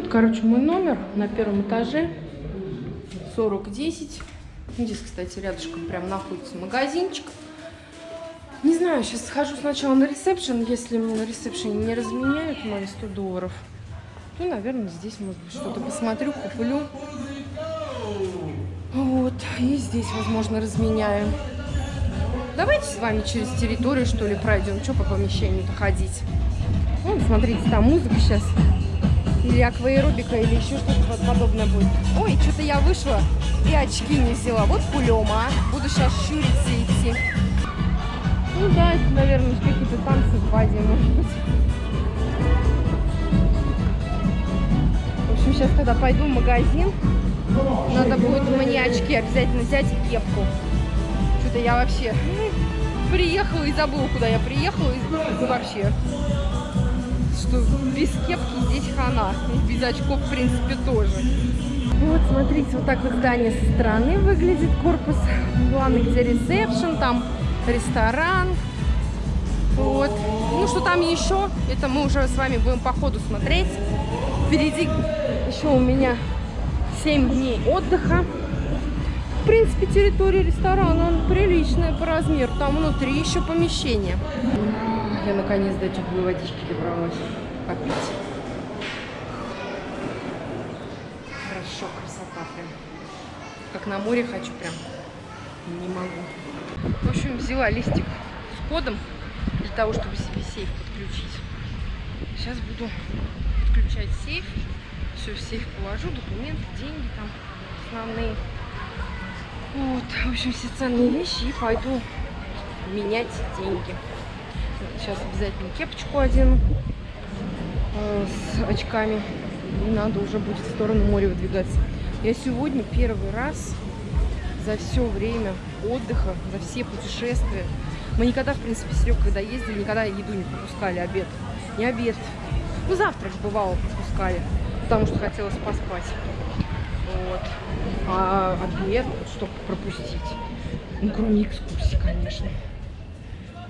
вот, короче, мой номер на первом этаже. 4010. Здесь, кстати, рядышком прям находится магазинчик. Не знаю, сейчас схожу сначала на ресепшн. Если мне на ресепшене не разменяют мои 100 долларов, то, наверное, здесь, может быть, что-то посмотрю, куплю. Вот. И здесь, возможно, разменяю. Давайте с вами через территорию, что ли, пройдем. Что по помещению-то ходить? Вон, смотрите, там музыка сейчас. Или акваэробика, или еще что-то подобное будет. Ой, что-то я вышла и очки не взяла. Вот пулема, а. Буду сейчас щуриться идти. Ну да, это, наверное, какие-то танцы в воде, может быть. В общем, сейчас, когда пойду в магазин, надо будет мне очки обязательно взять и кепку. Что-то я вообще приехала и забыла, куда я приехала. И вообще, что без кепки здесь хана. И без очков, в принципе, тоже. Вот, смотрите, вот так вот здание со стороны выглядит, корпус. Главный, где ресепшн, там ресторан. Вот. Ну, что там еще, это мы уже с вами будем по ходу смотреть. Впереди еще у меня 7 дней отдыха. В принципе, территория ресторана он приличная по размеру. Там внутри еще помещение. Я наконец до теплой водички добралась попить. Хорошо, красота прям. Как на море хочу прям. Не могу. В общем, взяла листик с кодом для того, чтобы себе сейф подключить. Сейчас буду подключать сейф. Все в сейф положу, документы, деньги там основные. Вот, в общем, все ценные вещи и пойду менять деньги. Сейчас обязательно кепочку одену э, с очками. И надо уже будет в сторону моря выдвигаться. Я сегодня первый раз за все время отдыха, за все путешествия. Мы никогда, в принципе, Серег, когда ездили, никогда еду не пропускали, обед. Не обед. Ну, завтрак бывало пропускали, потому что хотелось поспать. Вот. А обед, чтобы пропустить. Ну, кроме экскурсии, конечно.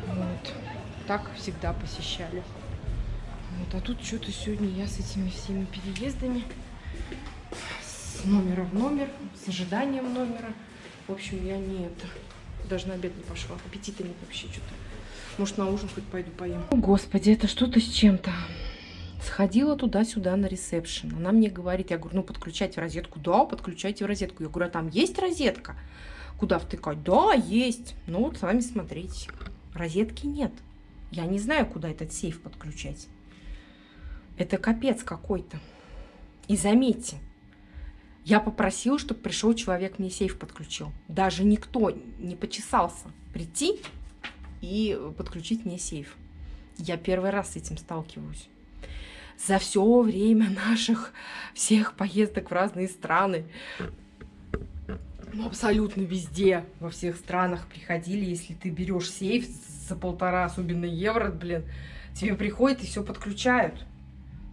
Вот. Так всегда посещали. Вот. А тут что-то сегодня я с этими всеми переездами, с номера в номер, с ожиданием номера. В общем, я не это, даже на обед не пошла. Аппетита нет вообще что-то. Может, на ужин хоть пойду поем. О, господи, это что-то с чем-то. Сходила туда-сюда на ресепшн. Она мне говорит, я говорю, ну, подключайте в розетку. Да, подключайте в розетку. Я говорю, а там есть розетка? Куда втыкать? Да, есть. Ну, вот сами смотрите. Розетки нет. Я не знаю, куда этот сейф подключать. Это капец какой-то. И заметьте, я попросила, чтобы пришел человек, мне сейф подключил. Даже никто не почесался прийти и подключить мне сейф. Я первый раз с этим сталкиваюсь. За все время наших всех поездок в разные страны, ну, абсолютно везде, во всех странах приходили, если ты берешь сейф за полтора, особенно евро, блин, тебе приходят и все подключают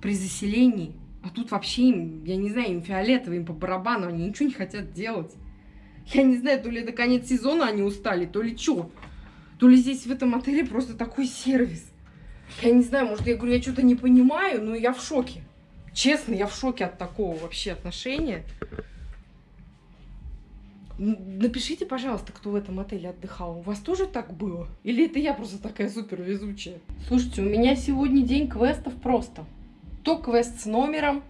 при заселении. А тут вообще им, я не знаю, им фиолетово, им по барабану, они ничего не хотят делать. Я не знаю, то ли это конец сезона они устали, то ли что. То ли здесь в этом отеле просто такой сервис. Я не знаю, может, я говорю, я что-то не понимаю, но я в шоке. Честно, я в шоке от такого вообще отношения. Напишите, пожалуйста, кто в этом отеле отдыхал. У вас тоже так было? Или это я просто такая супер везучая? Слушайте, у меня сегодня день квестов просто то квест с номером,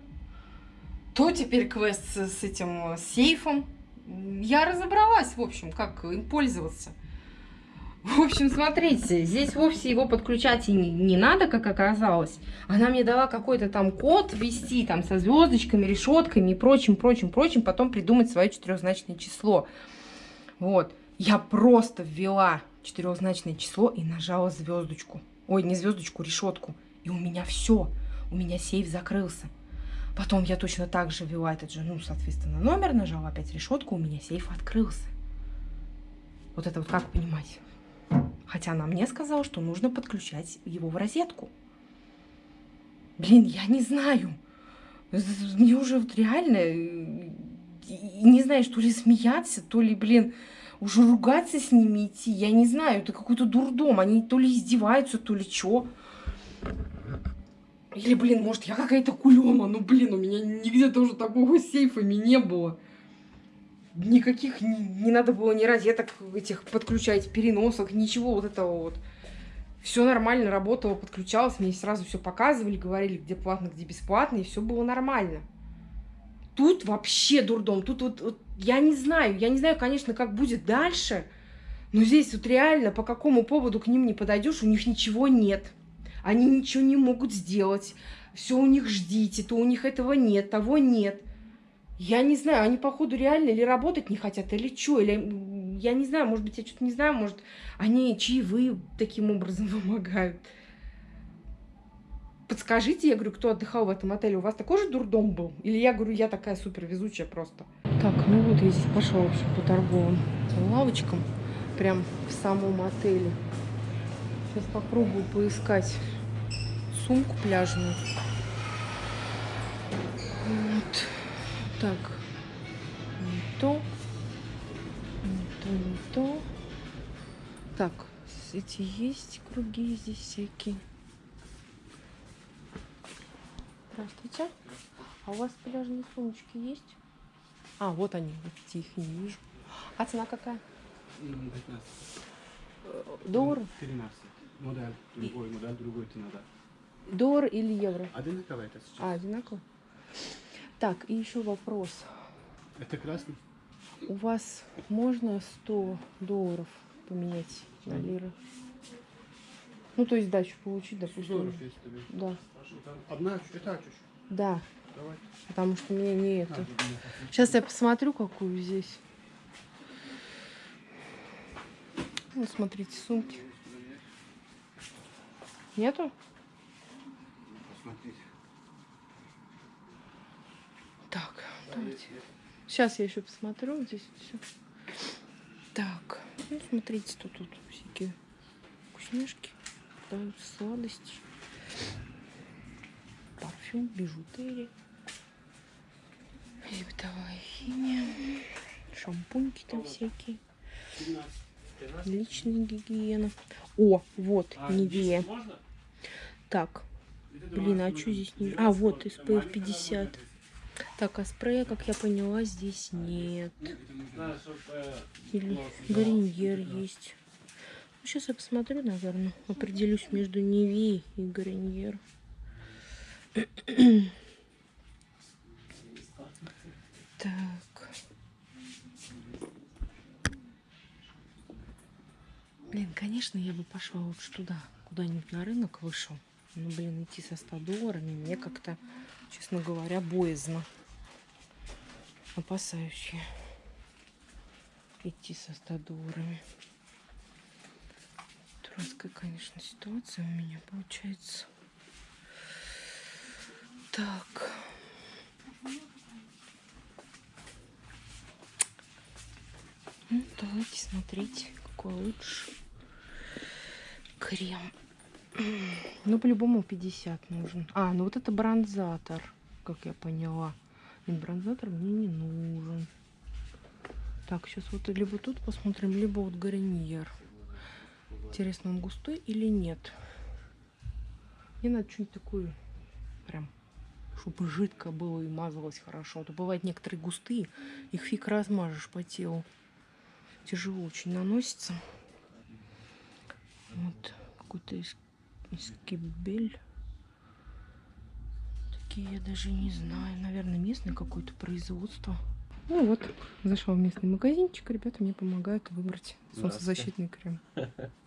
то теперь квест с, этим э, сейфом. Я разобралась, в общем, как им пользоваться. В общем, смотрите, здесь вовсе его подключать и не, надо, как оказалось. Она мне дала какой-то там код ввести, там, со звездочками, решетками и прочим, прочим, прочим, потом придумать свое четырехзначное число. Вот. Я просто ввела четырехзначное число и нажала звездочку. Ой, не звездочку, решетку. И у меня все у меня сейф закрылся. Потом я точно так же ввела этот же, ну, соответственно, номер, нажала опять решетку, у меня сейф открылся. Вот это вот как понимать? Хотя она мне сказала, что нужно подключать его в розетку. Блин, я не знаю. Мне уже вот реально э, не знаю, что ли смеяться, то ли, блин, уже ругаться с ними идти. Я не знаю, это какой-то дурдом. Они то ли издеваются, то ли что. Или, блин, может, я какая-то кулема. Ну, блин, у меня нигде тоже такого сейфами не было. Никаких не, не надо было ни розеток этих подключать, переносок, ничего вот этого вот. Все нормально работало, подключалось, мне сразу все показывали, говорили, где платно, где бесплатно, и все было нормально. Тут вообще дурдом. Тут вот, вот я не знаю, я не знаю, конечно, как будет дальше, но здесь вот реально по какому поводу к ним не подойдешь, у них ничего нет. Они ничего не могут сделать. Все у них ждите, то у них этого нет, того нет. Я не знаю, они, походу, реально или работать не хотят, или что, или, я не знаю, может быть, я что-то не знаю, может, они чаевые таким образом вымогают. Подскажите, я говорю, кто отдыхал в этом отеле, у вас такой же дурдом был? Или я говорю, я такая супер везучая просто? Так, ну вот я здесь пошла вообще по торговым лавочкам, прям в самом отеле. Сейчас попробую поискать сумку пляжную. Вот. Так. Не то. Не то, не то. Так, эти есть круги здесь всякие. Здравствуйте. А у вас пляжные сумочки есть? А, вот они, вот их не вижу. А цена какая? 15. Доллар? 13. Модель. Другой модель, другой цена, да. Доллар или евро? Одинаково это сейчас. А, одинаково? Так, и еще вопрос. Это красный? У вас можно 100 долларов поменять на лиры? Ну, то есть дачу получить, допустим. Долларов есть тебе. Да, Одна, это чуть. да, Давай. потому что мне не А, это. тут у меня Сейчас я посмотрю, какую здесь. Ну, смотрите, сумки. Нету? Посмотрите. Так, давайте. Сейчас я еще посмотрю здесь все. Так, ну смотрите, тут, тут всякие вкусняшки, да, сладости, парфюм, бижутерия, и бытовая химия, шампуньки там всякие, 17. личная гигиена. О, вот, А, Невея. 10 можно? Так, блин, а 12 что здесь не... А, вот, SPF маленькая 50. Так, а спрея, как я поняла, здесь нет. Или Гарньер есть. Ну, сейчас я посмотрю, наверное. Определюсь между Неви и Гарньер. Так. Блин, конечно, я бы пошла лучше туда, куда-нибудь на рынок вышел. Ну, блин, идти со 100 долларами мне как-то, честно говоря, боязно. Опасаюсь я идти со 100 долларами. Дурацкая, конечно, ситуация у меня получается. Так. Ну, давайте смотреть, какой лучше. Крем. Ну, по-любому 50 нужен. А, ну вот это бронзатор, как я поняла. Нет, бронзатор мне не нужен. Так, сейчас вот либо тут посмотрим, либо вот Гарньер. Интересно, он густой или нет? Мне надо что-нибудь такое прям, чтобы жидко было и мазалось хорошо. А то бывают некоторые густые, их фиг размажешь по телу. Тяжело очень наносится. Вот какой-то из, эскибель. Такие я даже не знаю. Наверное, местное какое-то производство. Ну вот, зашел в местный магазинчик. Ребята мне помогают выбрать солнцезащитный крем.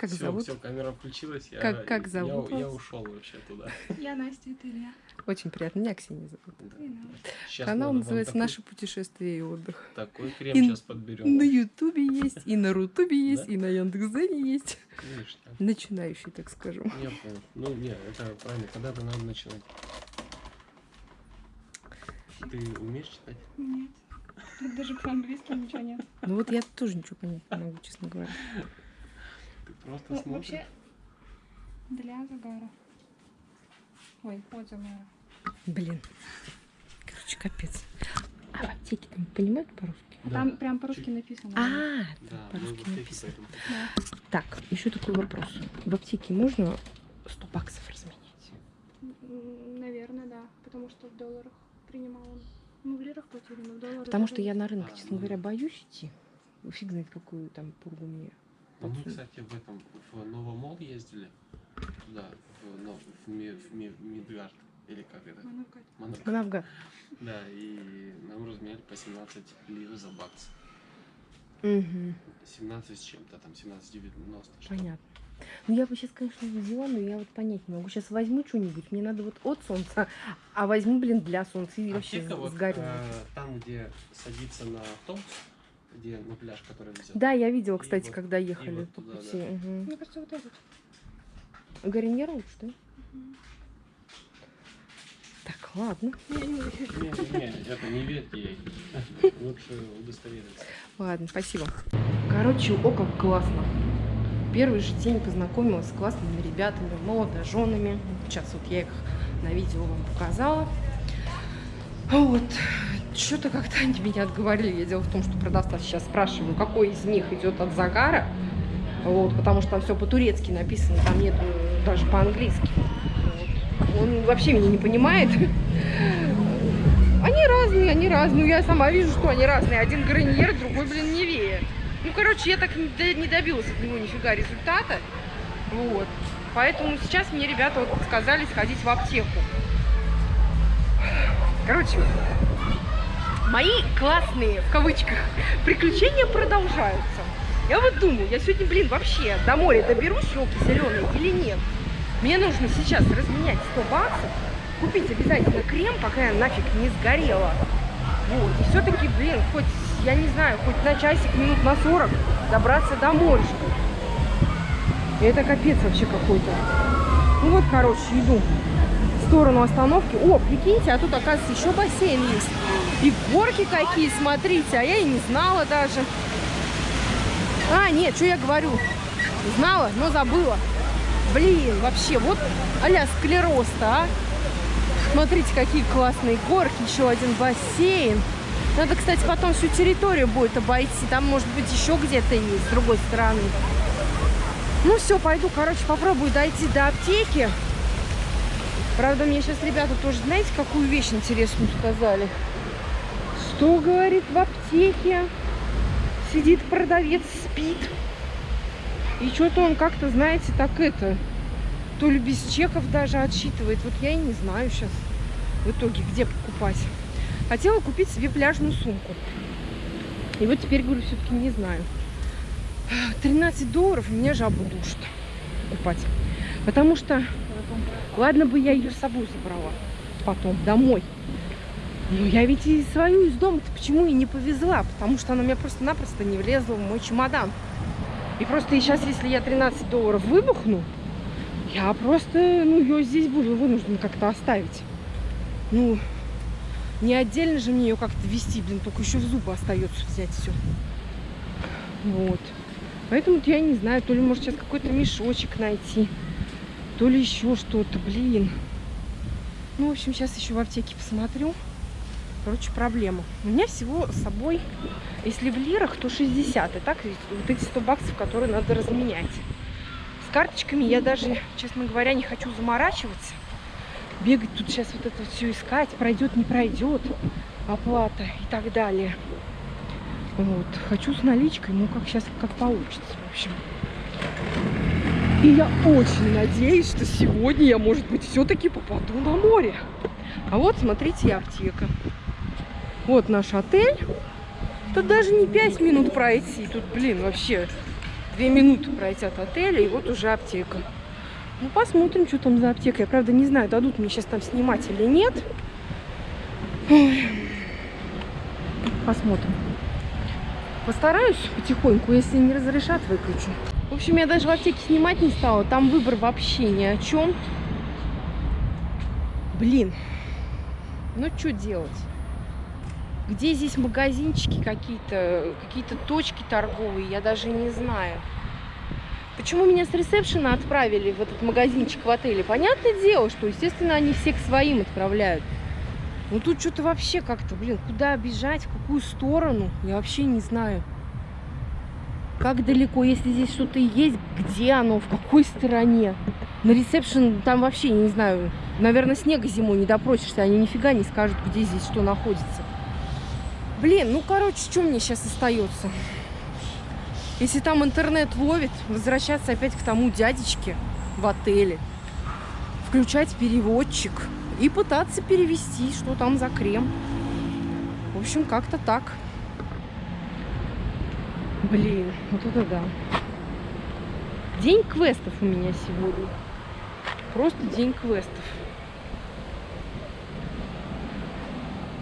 Как Всё, зовут? всё, камера включилась. Я, Как- зовут Я, я ушел вообще туда. Я Настя, это Илья. Очень приятно. Меня Ксения зовут. Щас Канал называется такой- «Наше путешествие и отдых». Такой крем И сейчас подберем. На Ютубе есть, и на Рутубе есть, Да? и на Яндекс.Зене есть. Начинающий, так скажем. Я понял. Ну, не, это правильно. Когда-то надо начинать. Ты умеешь читать? Нет. Тут даже по-английски ничего нет. Ну вот я тоже ничего понять не могу, честно говоря. Ты просто Ну, смотришь. вообще, для загара. Ой, от загара. Блин. Короче, капец. А в аптеке там понимают по-русски? Да. Там прям по-русски написано. А, Да, по-русски написано. Да. Так, еще такой вопрос. В аптеке можно 100 баксов разменять? Наверное, да. Потому что в долларах принимал он. Мы в лирах платили, но в долларах. Потому что я на рынок, честно говоря, боюсь идти. Фиг знает, какую там пургу мне Ну, Мы, кстати, в этом в Новомол ездили. Туда, в, но- в, Ми- в Ми- Мидгард. Или как это? Манавгат. Манавгат. Да, и нам разменяли по 17 лир за бакс. Мгм. 17 с чем-то, там 17,90. что-то. Понятно. Ну, я бы сейчас, конечно, взяла, но я вот понять не могу. Сейчас возьму что-нибудь, мне надо вот от солнца, а возьму, блин, для солнца и вообще Аптека вот, сгорю. э, там, где садится на автобус, где на пляж, который везет. Да, я видела, И кстати, вот- когда и ехали вот по туда, пути. да. Мгм. Мне кажется, вот этот. Гарнир лучше, да? Мгм. Так, ладно. Не-не-не, это не верьте ей. Лучше удостовериться. Ладно, спасибо. Короче, о, как классно. Первый же день познакомилась с классными ребятами, молодоженами. Сейчас вот я их на видео вам показала. Вот. Что-то как-то они меня отговорили. Я дело в том, что продавца сейчас спрашиваю, какой из них идет от загара. Вот, потому что там все по-турецки написано, там нет даже по-английски. Он вообще меня не понимает. Они разные, они разные. Я сама вижу, что они разные. Один граньер, другой, блин, невея. Ну, короче, я так не не добилась от него нифига результата. Вот. Поэтому сейчас мне ребята вот сказали сходить в аптеку. Короче, мои классные, в кавычках, приключения продолжаются. Я вот думаю, я сегодня, блин, вообще до моря доберусь, елки зеленые или нет? Мне нужно сейчас разменять 100 баксов, купить обязательно крем, пока я нафиг не сгорела. Вот, и все-таки, блин, хоть, я не знаю, хоть на часик, минут на 40 добраться до моря. Это капец вообще какой-то. Ну вот, короче, иду сторону остановки. О, прикиньте, а тут, оказывается, еще бассейн есть. И горки какие, смотрите, а я и не знала даже. А, нет, что я говорю? Знала, но забыла. Блин, вообще, вот а-ля склероз-то, а. Смотрите, какие классные горки, еще один бассейн. Надо, кстати, потом всю территорию будет обойти. Там, может быть, еще где-то есть, с другой стороны. Ну все, пойду, короче, попробую дойти до аптеки. Правда, мне сейчас ребята тоже, знаете, какую вещь интересную сказали? Что, говорит, в аптеке сидит продавец, спит. И что-то он как-то, знаете, так это, то ли без чеков даже отсчитывает. Вот я и не знаю сейчас в итоге, где покупать. Хотела купить себе пляжную сумку. И вот теперь, говорю, все-таки не знаю. 13 долларов меня жабу душит покупать. Потому что, ладно бы я ее с собой забрала потом домой. Но я ведь и свою из дома-то почему и не повезла? Потому что она у меня просто-напросто не влезла в мой чемодан. И просто и сейчас, если я 13 долларов выбухну, я просто, ну, ее здесь буду вынуждена как-то оставить. Ну, не отдельно же мне ее как-то вести, блин, только еще в зубы остается взять все. Вот. Поэтому я не знаю, то ли может сейчас какой-то мешочек найти, то ли еще что-то, блин. Ну, в общем, сейчас еще в аптеке посмотрю. Короче, проблема. У меня всего с собой, если в лирах, то 60. И так вот эти 100 баксов, которые надо разменять. С карточками я даже, честно говоря, не хочу заморачиваться. Бегать тут сейчас вот это все искать, пройдет, не пройдет оплата и так далее. Вот. Хочу с наличкой, ну как сейчас как получится, в общем. И я очень надеюсь, что сегодня я, может быть, все-таки попаду на море. А вот, смотрите, аптека. Вот наш отель. Тут даже не 5 минут пройти. Тут, блин, вообще 2 минуты пройти от отеля, и вот уже аптека. Ну, посмотрим, что там за аптека. Я, правда, не знаю, дадут мне сейчас там снимать или нет. Ой. Посмотрим. Постараюсь потихоньку, если не разрешат, выключу. В общем, я даже в аптеке снимать не стала. Там выбор вообще ни о чем. Блин. Ну, что делать? Где здесь магазинчики какие-то, какие-то точки торговые, я даже не знаю. Почему меня с ресепшена отправили в этот магазинчик в отеле? Понятное дело, что, естественно, они всех своим отправляют. Ну тут что-то вообще как-то, блин, куда бежать, в какую сторону, я вообще не знаю. Как далеко, если здесь что-то есть, где оно, в какой стороне. На ресепшн там вообще, не знаю, Наверное, снега зимой не допросишься, они нифига не скажут, где здесь что находится. Блин, ну, короче, что мне сейчас остается? Если там интернет ловит, возвращаться опять к тому дядечке в отеле, включать переводчик и пытаться перевести, что там за крем. В общем, как-то так. Блин, вот это да. День квестов у меня сегодня. Просто день квестов.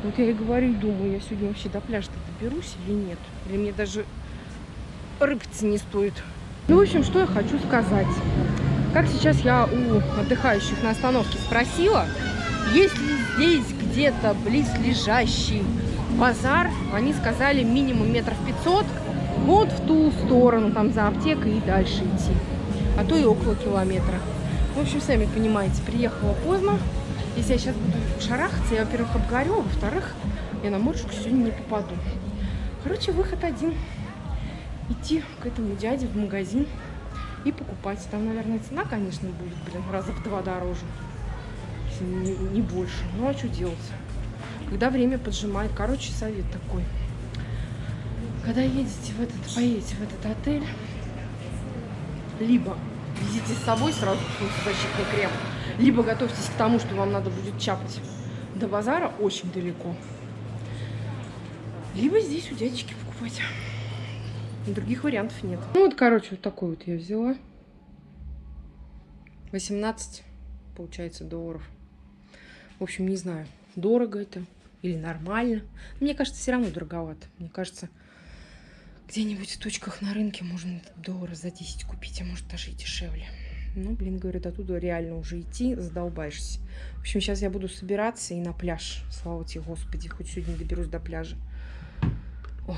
Вот я и говорю, думаю, я сегодня вообще до пляжа доберусь или нет. Или мне даже рыпаться не стоит. Ну, в общем, что я хочу сказать. Как сейчас я у отдыхающих на остановке спросила, есть ли здесь где-то близлежащий базар, они сказали минимум метров 500, вот в ту сторону, там за аптекой и дальше идти. А то и около километра. В общем, сами понимаете, приехала поздно. Если я сейчас буду шарахаться, я, во-первых, обгорю, а во-вторых, я на моржку сегодня не попаду. Короче, выход один. Идти к этому дяде в магазин и покупать. Там, наверное, цена, конечно, будет, блин, раза в два дороже. Не, не больше. Ну, а что делать? Когда время поджимает. Короче, совет такой. Когда едете в этот, поедете в этот отель, либо везите с собой сразу солнцезащитный крем, либо готовьтесь к тому, что вам надо будет чапать до базара очень далеко. Либо здесь у дядечки покупать. Других вариантов нет. Ну вот, короче, вот такой вот я взяла. 18, получается, долларов. В общем, не знаю, дорого это или нормально. Мне кажется, все равно дороговато. Мне кажется, где-нибудь в точках на рынке можно доллара за 10 купить, а может даже и дешевле. Ну, блин, говорят, оттуда реально уже идти, задолбаешься. В общем, сейчас я буду собираться и на пляж. Слава тебе, Господи, хоть сегодня доберусь до пляжа. Ой.